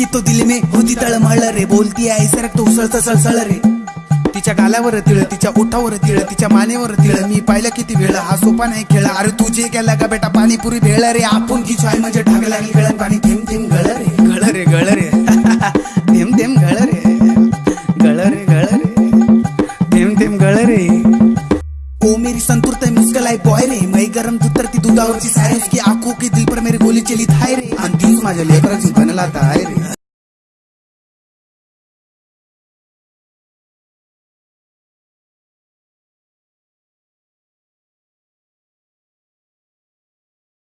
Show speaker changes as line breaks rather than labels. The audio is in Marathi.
देखी तो दिल में. होती तळमळ रे बोलती आहे सरक तो उसळत सळसळ रे. तिच्या गालावर तिळ तिच्या ओठावर तिळ तिच्या मानेवर तिळ. मी पाहिलं किती वेळ हा सोपा नाही खेळ. अरे तुझे गेला का बेटा पाणीपुरी भेळ रे. आपण की चाय म्हणजे ढाग लागली गळण पाणी. मेरी संतूर तय मुश्किल आहे बॉय रे। मई गरम दूध तर ती दुधावरची सारी उसकी आंखों की दिल पर मेरी गोली चली थाय रे। आणि तीच माझ्या लेकराची लाता ताय रे।